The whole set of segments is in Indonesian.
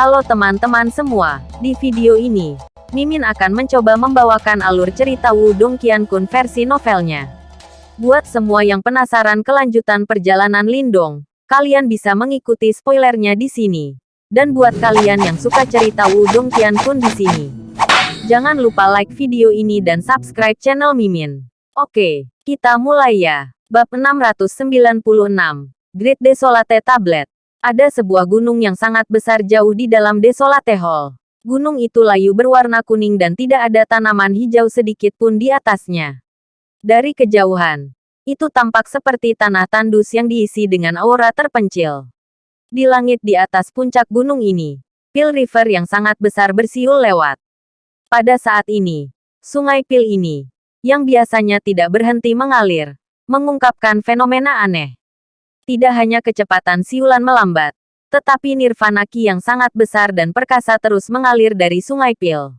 Halo teman-teman semua, di video ini, Mimin akan mencoba membawakan alur cerita Wudong Qiankun versi novelnya. Buat semua yang penasaran kelanjutan perjalanan Lindong, kalian bisa mengikuti spoilernya di sini. Dan buat kalian yang suka cerita Wudong Qiankun di sini, jangan lupa like video ini dan subscribe channel Mimin. Oke, kita mulai ya. Bab 696, Great Desolate Tablet. Ada sebuah gunung yang sangat besar jauh di dalam Desolate Hall. Gunung itu layu berwarna kuning dan tidak ada tanaman hijau sedikit pun di atasnya. Dari kejauhan, itu tampak seperti tanah tandus yang diisi dengan aura terpencil. Di langit di atas puncak gunung ini, Pil River yang sangat besar bersiul lewat. Pada saat ini, sungai Pil ini, yang biasanya tidak berhenti mengalir, mengungkapkan fenomena aneh. Tidak hanya kecepatan siulan melambat, tetapi nirvana ki yang sangat besar dan perkasa terus mengalir dari Sungai Pil.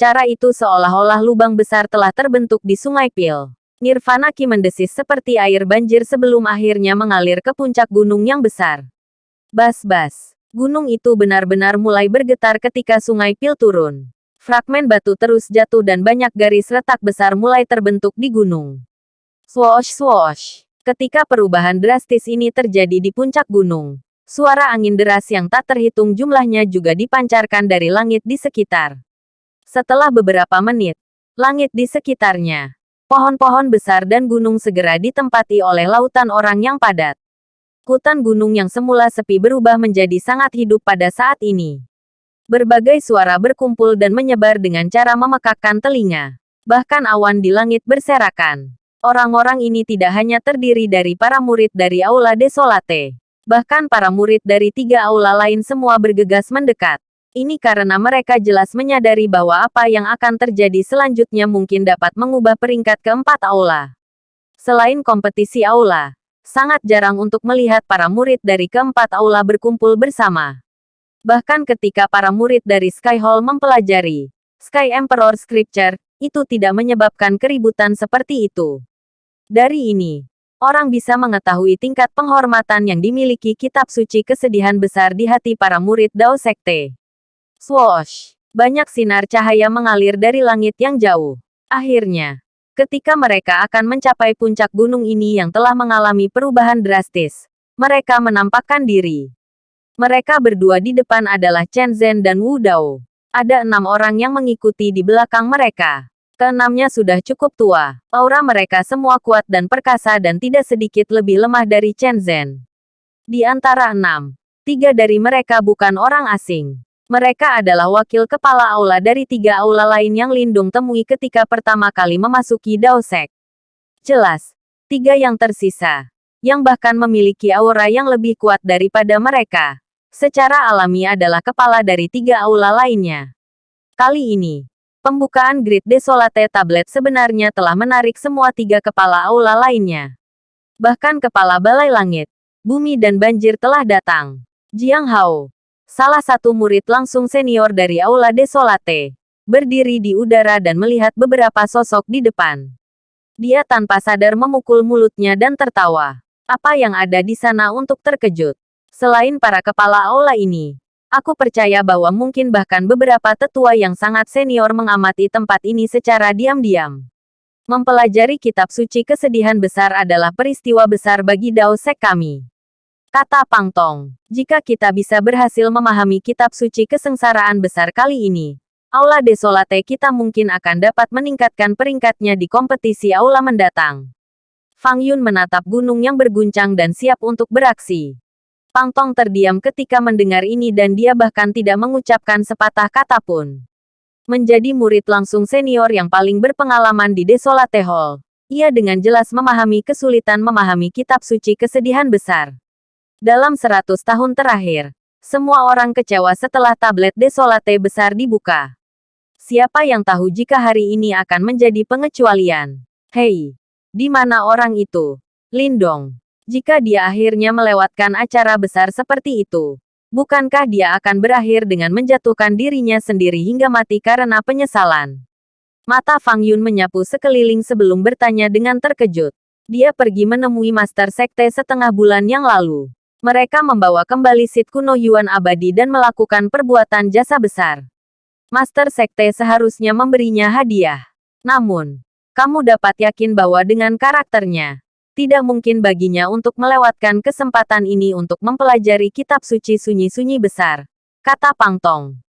Cara itu seolah-olah lubang besar telah terbentuk di Sungai Pil. Nirvana ki mendesis seperti air banjir sebelum akhirnya mengalir ke puncak gunung yang besar. Bas-bas, gunung itu benar-benar mulai bergetar ketika Sungai Pil turun. Fragmen batu terus jatuh dan banyak garis retak besar mulai terbentuk di gunung. Swoosh swoosh. Ketika perubahan drastis ini terjadi di puncak gunung, suara angin deras yang tak terhitung jumlahnya juga dipancarkan dari langit di sekitar. Setelah beberapa menit, langit di sekitarnya, pohon-pohon besar dan gunung segera ditempati oleh lautan orang yang padat. Hutan gunung yang semula sepi berubah menjadi sangat hidup pada saat ini. Berbagai suara berkumpul dan menyebar dengan cara memekakkan telinga. Bahkan awan di langit berserakan. Orang-orang ini tidak hanya terdiri dari para murid dari Aula Desolate. Bahkan para murid dari tiga aula lain semua bergegas mendekat. Ini karena mereka jelas menyadari bahwa apa yang akan terjadi selanjutnya mungkin dapat mengubah peringkat keempat aula. Selain kompetisi aula, sangat jarang untuk melihat para murid dari keempat aula berkumpul bersama. Bahkan ketika para murid dari Sky Hall mempelajari Sky Emperor Scripture, itu tidak menyebabkan keributan seperti itu. Dari ini, orang bisa mengetahui tingkat penghormatan yang dimiliki kitab suci kesedihan besar di hati para murid Dao Sekte. Swoosh! Banyak sinar cahaya mengalir dari langit yang jauh. Akhirnya, ketika mereka akan mencapai puncak gunung ini yang telah mengalami perubahan drastis, mereka menampakkan diri. Mereka berdua di depan adalah Chen Zhen dan Wu Dao. Ada enam orang yang mengikuti di belakang mereka. Keenamnya sudah cukup tua. Aura mereka semua kuat dan perkasa dan tidak sedikit lebih lemah dari Chen Zhen. Di antara enam, tiga dari mereka bukan orang asing. Mereka adalah wakil kepala aula dari tiga aula lain yang Lindung temui ketika pertama kali memasuki Daosek. Jelas, tiga yang tersisa, yang bahkan memiliki aura yang lebih kuat daripada mereka, secara alami adalah kepala dari tiga aula lainnya. Kali ini, pembukaan Grid Desolate Tablet sebenarnya telah menarik semua tiga kepala aula lainnya. Bahkan kepala Balai Langit, Bumi dan Banjir telah datang. Jiang Hao, salah satu murid langsung senior dari aula Desolate, berdiri di udara dan melihat beberapa sosok di depan. Dia tanpa sadar memukul mulutnya dan tertawa. Apa yang ada di sana untuk terkejut? Selain para kepala aula ini, aku percaya bahwa mungkin bahkan beberapa tetua yang sangat senior mengamati tempat ini secara diam-diam. Mempelajari kitab suci kesedihan besar adalah peristiwa besar bagi Dao Sek kami. Kata Pang Tong, jika kita bisa berhasil memahami kitab suci kesengsaraan besar kali ini, Aula Desolate kita mungkin akan dapat meningkatkan peringkatnya di kompetisi aula mendatang. Fang Yun menatap gunung yang berguncang dan siap untuk beraksi. Pang Tong terdiam ketika mendengar ini dan dia bahkan tidak mengucapkan sepatah kata pun. Menjadi murid langsung senior yang paling berpengalaman di Desolate Hall, ia dengan jelas memahami kesulitan memahami kitab suci kesedihan besar. Dalam seratus tahun terakhir, semua orang kecewa setelah tablet Desolate besar dibuka. Siapa yang tahu jika hari ini akan menjadi pengecualian? Hei, di mana orang itu? Lindong, jika dia akhirnya melewatkan acara besar seperti itu, bukankah dia akan berakhir dengan menjatuhkan dirinya sendiri hingga mati karena penyesalan? Mata Fang Yun menyapu sekeliling sebelum bertanya dengan terkejut. Dia pergi menemui Master Sekte setengah bulan yang lalu. Mereka membawa kembali sit kuno Yuan abadi dan melakukan perbuatan jasa besar. Master Sekte seharusnya memberinya hadiah. Namun, kamu dapat yakin bahwa dengan karakternya, tidak mungkin baginya untuk melewatkan kesempatan ini untuk mempelajari kitab suci sunyi-sunyi besar, kata Pang Tong.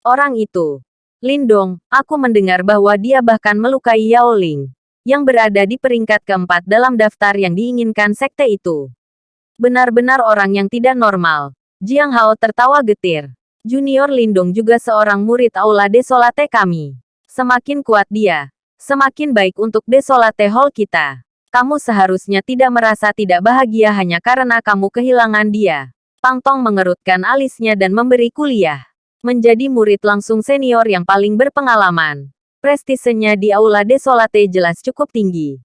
Orang itu, Lindong, aku mendengar bahwa dia bahkan melukai Yao Ling, yang berada di peringkat keempat dalam daftar yang diinginkan sekte itu. Benar-benar orang yang tidak normal. Jiang Hao tertawa getir. Junior Lindong juga seorang murid Aula Desolate kami. Semakin kuat dia, semakin baik untuk Desolate Hall kita. Kamu seharusnya tidak merasa tidak bahagia hanya karena kamu kehilangan dia. Pang Tong mengerutkan alisnya dan memberi kuliah. Menjadi murid langsung senior yang paling berpengalaman. Prestisenya di Aula Desolate jelas cukup tinggi.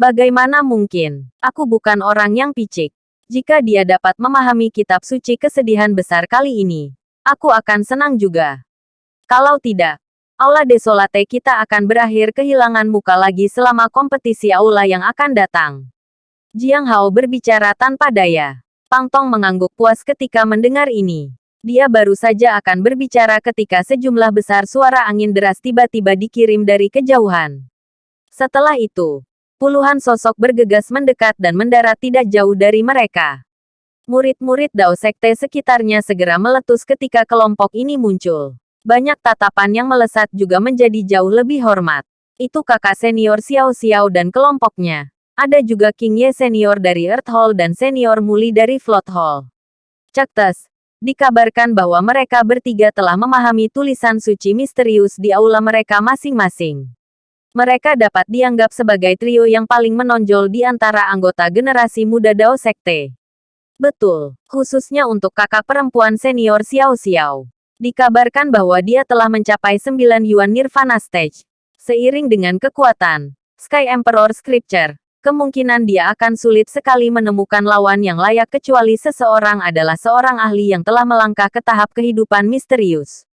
Bagaimana mungkin? Aku bukan orang yang picik. Jika dia dapat memahami kitab suci kesedihan besar kali ini, aku akan senang juga. Kalau tidak, Aula Desolate kita akan berakhir kehilangan muka lagi selama kompetisi aula yang akan datang. Jiang Hao berbicara tanpa daya. Pang Tong mengangguk puas ketika mendengar ini. Dia baru saja akan berbicara ketika sejumlah besar suara angin deras tiba-tiba dikirim dari kejauhan. Setelah itu, Puluhan sosok bergegas mendekat dan mendarat tidak jauh dari mereka. Murid-murid Dao Sekte sekitarnya segera meletus ketika kelompok ini muncul. Banyak tatapan yang melesat juga menjadi jauh lebih hormat. Itu kakak senior Xiao Xiao dan kelompoknya. Ada juga King Ye senior dari Earth Hall dan senior Muli dari Float Hall. Cektes, dikabarkan bahwa mereka bertiga telah memahami tulisan suci misterius di aula mereka masing-masing. Mereka dapat dianggap sebagai trio yang paling menonjol di antara anggota generasi muda Dao Sekte. Betul, khususnya untuk kakak perempuan senior Xiao Xiao. Dikabarkan bahwa dia telah mencapai 9 Yuan Nirvana Stage. Seiring dengan kekuatan Sky Emperor Scripture, kemungkinan dia akan sulit sekali menemukan lawan yang layak kecuali seseorang adalah seorang ahli yang telah melangkah ke tahap kehidupan misterius.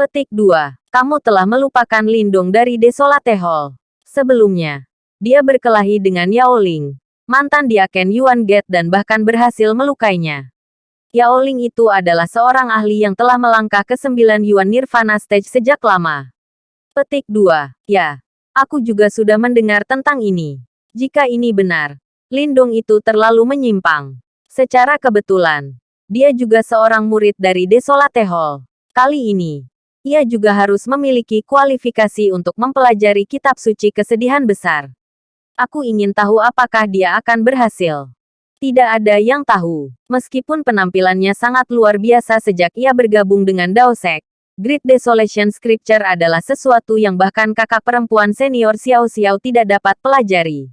Petik 2. Kamu telah melupakan Lindung dari Desolate Hall. Sebelumnya, dia berkelahi dengan Yao Ling, mantan diaken Yuan Get dan bahkan berhasil melukainya. Yao Ling itu adalah seorang ahli yang telah melangkah ke sembilan Yuan Nirvana Stage sejak lama. Petik 2. Ya, aku juga sudah mendengar tentang ini. Jika ini benar, Lindung itu terlalu menyimpang. Secara kebetulan, dia juga seorang murid dari Desolate Hall. Kali ini, ia juga harus memiliki kualifikasi untuk mempelajari kitab suci kesedihan besar. Aku ingin tahu apakah dia akan berhasil. Tidak ada yang tahu. Meskipun penampilannya sangat luar biasa sejak ia bergabung dengan Daosek, Great Desolation Scripture adalah sesuatu yang bahkan kakak perempuan senior Xiao Xiao tidak dapat pelajari.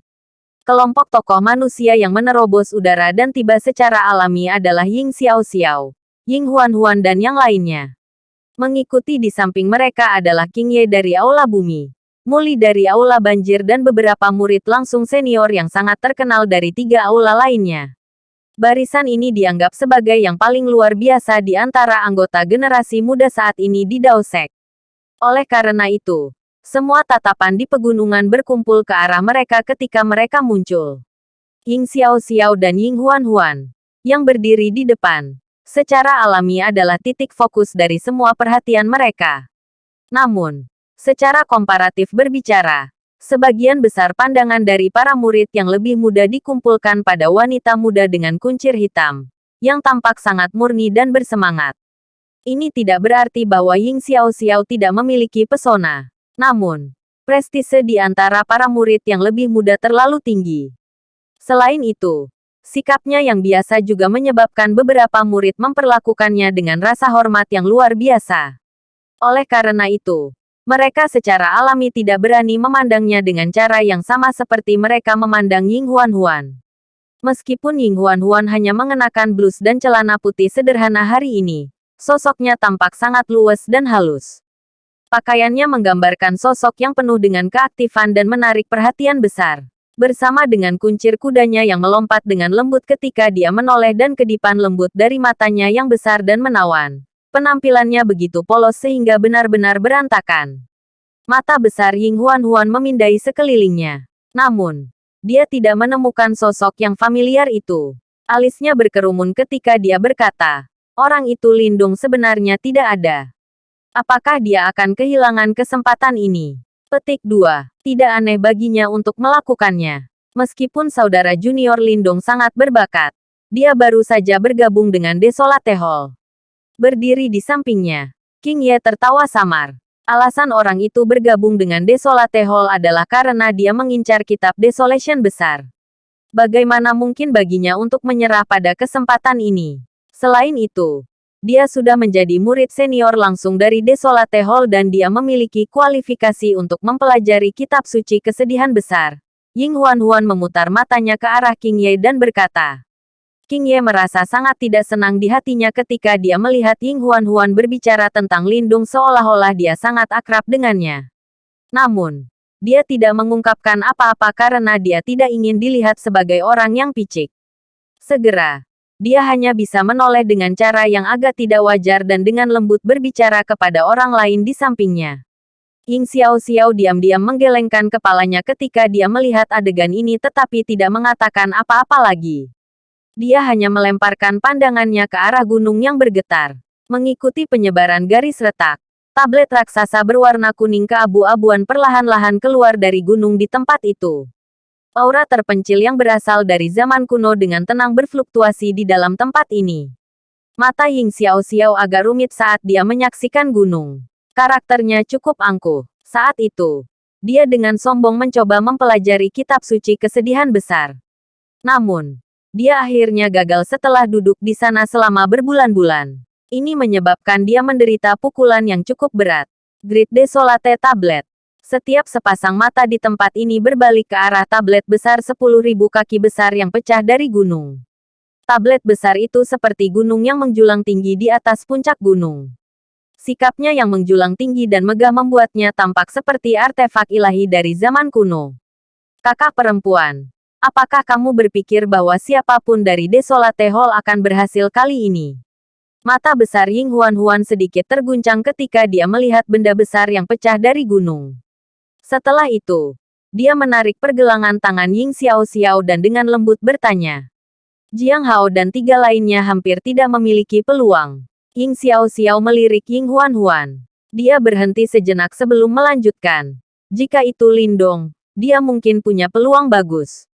Kelompok tokoh manusia yang menerobos udara dan tiba secara alami adalah Ying Xiao Xiao, Ying Huan Huan dan yang lainnya. Mengikuti di samping mereka adalah King Ye dari Aula Bumi, Muli dari Aula Banjir dan beberapa murid langsung senior yang sangat terkenal dari tiga aula lainnya. Barisan ini dianggap sebagai yang paling luar biasa di antara anggota generasi muda saat ini di Daosek. Oleh karena itu, semua tatapan di pegunungan berkumpul ke arah mereka ketika mereka muncul. Ying Xiao Xiao dan Ying Huan Huan, yang berdiri di depan, secara alami adalah titik fokus dari semua perhatian mereka. Namun, secara komparatif berbicara, sebagian besar pandangan dari para murid yang lebih muda dikumpulkan pada wanita muda dengan kuncir hitam, yang tampak sangat murni dan bersemangat. Ini tidak berarti bahwa Ying Xiao Xiao tidak memiliki pesona. Namun, prestise di antara para murid yang lebih muda terlalu tinggi. Selain itu, Sikapnya yang biasa juga menyebabkan beberapa murid memperlakukannya dengan rasa hormat yang luar biasa. Oleh karena itu, mereka secara alami tidak berani memandangnya dengan cara yang sama seperti mereka memandang Ying Huan Huan. Meskipun Ying Huan Huan hanya mengenakan blus dan celana putih sederhana hari ini, sosoknya tampak sangat luwes dan halus. Pakaiannya menggambarkan sosok yang penuh dengan keaktifan dan menarik perhatian besar bersama dengan kuncir kudanya yang melompat dengan lembut ketika dia menoleh dan kedipan lembut dari matanya yang besar dan menawan. Penampilannya begitu polos sehingga benar-benar berantakan. Mata besar Ying Huan Huan memindai sekelilingnya. Namun, dia tidak menemukan sosok yang familiar itu. Alisnya berkerumun ketika dia berkata, orang itu Lindung sebenarnya tidak ada. Apakah dia akan kehilangan kesempatan ini? Petik 2. Tidak aneh baginya untuk melakukannya. Meskipun saudara junior Lindung sangat berbakat, dia baru saja bergabung dengan Desolate Hall. Berdiri di sampingnya, King Ye tertawa samar. Alasan orang itu bergabung dengan Desolate Hall adalah karena dia mengincar kitab Desolation besar. Bagaimana mungkin baginya untuk menyerah pada kesempatan ini? Selain itu, dia sudah menjadi murid senior langsung dari Desolate Hall dan dia memiliki kualifikasi untuk mempelajari kitab suci kesedihan besar. Ying Huan-Huan memutar matanya ke arah King Ye dan berkata, King Ye merasa sangat tidak senang di hatinya ketika dia melihat Ying Huan-Huan berbicara tentang Lindung seolah-olah dia sangat akrab dengannya. Namun, dia tidak mengungkapkan apa-apa karena dia tidak ingin dilihat sebagai orang yang picik. Segera, dia hanya bisa menoleh dengan cara yang agak tidak wajar dan dengan lembut berbicara kepada orang lain di sampingnya. Ying Xiao Xiao diam-diam menggelengkan kepalanya ketika dia melihat adegan ini tetapi tidak mengatakan apa-apa lagi. Dia hanya melemparkan pandangannya ke arah gunung yang bergetar. Mengikuti penyebaran garis retak, tablet raksasa berwarna kuning keabu-abuan perlahan-lahan keluar dari gunung di tempat itu. Aura terpencil yang berasal dari zaman kuno dengan tenang berfluktuasi di dalam tempat ini. Mata Ying Xiao Xiao agak rumit saat dia menyaksikan gunung. Karakternya cukup angkuh. Saat itu, dia dengan sombong mencoba mempelajari kitab suci kesedihan besar. Namun, dia akhirnya gagal setelah duduk di sana selama berbulan-bulan. Ini menyebabkan dia menderita pukulan yang cukup berat. Grid Desolate Tablet setiap sepasang mata di tempat ini berbalik ke arah tablet besar 10.000 kaki besar yang pecah dari gunung. Tablet besar itu seperti gunung yang menjulang tinggi di atas puncak gunung. Sikapnya yang menjulang tinggi dan megah membuatnya tampak seperti artefak ilahi dari zaman kuno. Kakak perempuan, apakah kamu berpikir bahwa siapa pun dari Desolate Hall akan berhasil kali ini? Mata besar Ying Huan Huan sedikit terguncang ketika dia melihat benda besar yang pecah dari gunung. Setelah itu, dia menarik pergelangan tangan Ying Xiao Xiao dan dengan lembut bertanya. Jiang Hao dan tiga lainnya hampir tidak memiliki peluang. Ying Xiao Xiao melirik Ying Huan Huan. Dia berhenti sejenak sebelum melanjutkan. Jika itu Lindong, dia mungkin punya peluang bagus.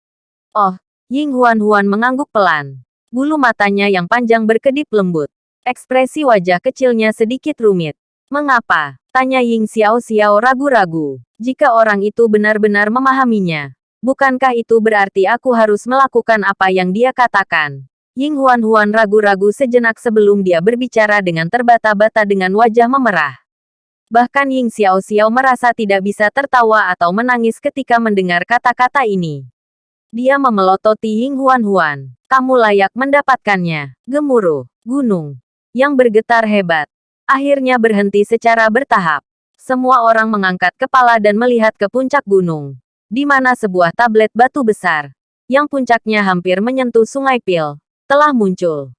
Oh, Ying Huan Huan mengangguk pelan. Bulu matanya yang panjang berkedip lembut. Ekspresi wajah kecilnya sedikit rumit. Mengapa? Tanya Ying Xiao Xiao ragu-ragu. Jika orang itu benar-benar memahaminya. Bukankah itu berarti aku harus melakukan apa yang dia katakan? Ying Huan Huan ragu-ragu sejenak sebelum dia berbicara dengan terbata-bata dengan wajah memerah. Bahkan Ying Xiao Xiao merasa tidak bisa tertawa atau menangis ketika mendengar kata-kata ini. Dia memelototi Ying Huan Huan. Kamu layak mendapatkannya. Gemuruh. Gunung. Yang bergetar hebat akhirnya berhenti secara bertahap. Semua orang mengangkat kepala dan melihat ke puncak gunung, di mana sebuah tablet batu besar, yang puncaknya hampir menyentuh sungai Pil, telah muncul.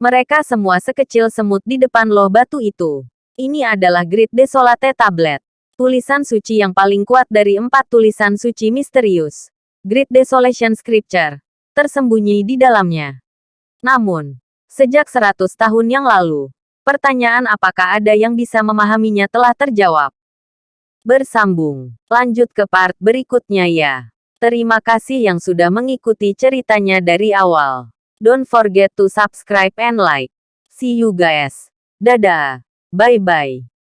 Mereka semua sekecil semut di depan loh batu itu. Ini adalah Grid Desolate Tablet. Tulisan suci yang paling kuat dari empat tulisan suci misterius. Grid Desolation Scripture. Tersembunyi di dalamnya. Namun, sejak seratus tahun yang lalu, Pertanyaan apakah ada yang bisa memahaminya telah terjawab. Bersambung. Lanjut ke part berikutnya ya. Terima kasih yang sudah mengikuti ceritanya dari awal. Don't forget to subscribe and like. See you guys. Dadah. Bye-bye.